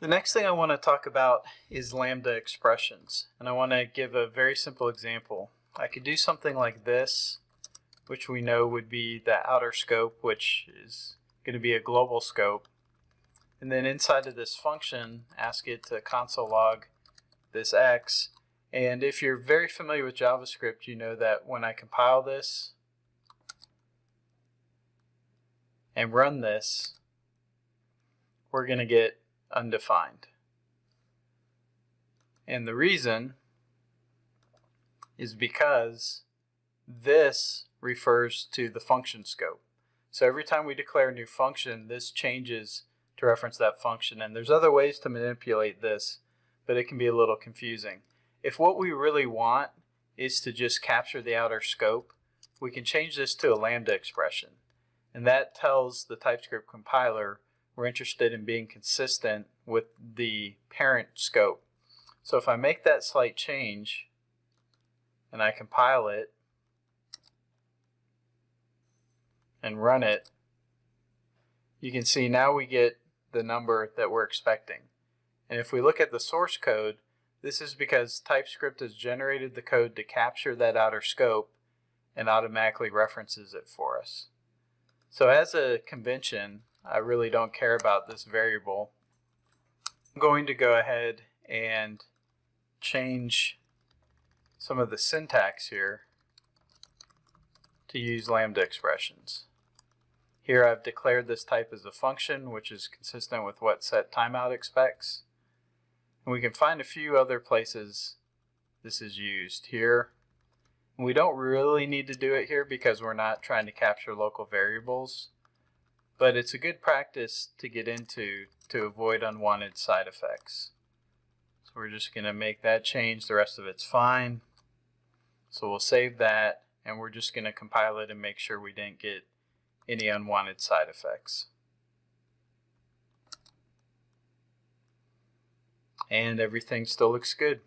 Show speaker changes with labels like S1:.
S1: The next thing I want to talk about is lambda expressions. And I want to give a very simple example. I could do something like this, which we know would be the outer scope, which is going to be a global scope. And then inside of this function, ask it to console log this x. And if you're very familiar with JavaScript, you know that when I compile this and run this, we're going to get undefined. And the reason is because this refers to the function scope. So every time we declare a new function, this changes to reference that function. And there's other ways to manipulate this, but it can be a little confusing. If what we really want is to just capture the outer scope, we can change this to a lambda expression. And that tells the TypeScript compiler we're interested in being consistent with the parent scope. So if I make that slight change and I compile it and run it, you can see now we get the number that we're expecting. And if we look at the source code, this is because TypeScript has generated the code to capture that outer scope and automatically references it for us. So as a convention, I really don't care about this variable. I'm going to go ahead and change some of the syntax here to use lambda expressions. Here I've declared this type as a function, which is consistent with what set timeout expects. And we can find a few other places this is used. Here, we don't really need to do it here because we're not trying to capture local variables but it's a good practice to get into to avoid unwanted side effects. So we're just going to make that change. The rest of it's fine. So we'll save that and we're just going to compile it and make sure we didn't get any unwanted side effects. And everything still looks good.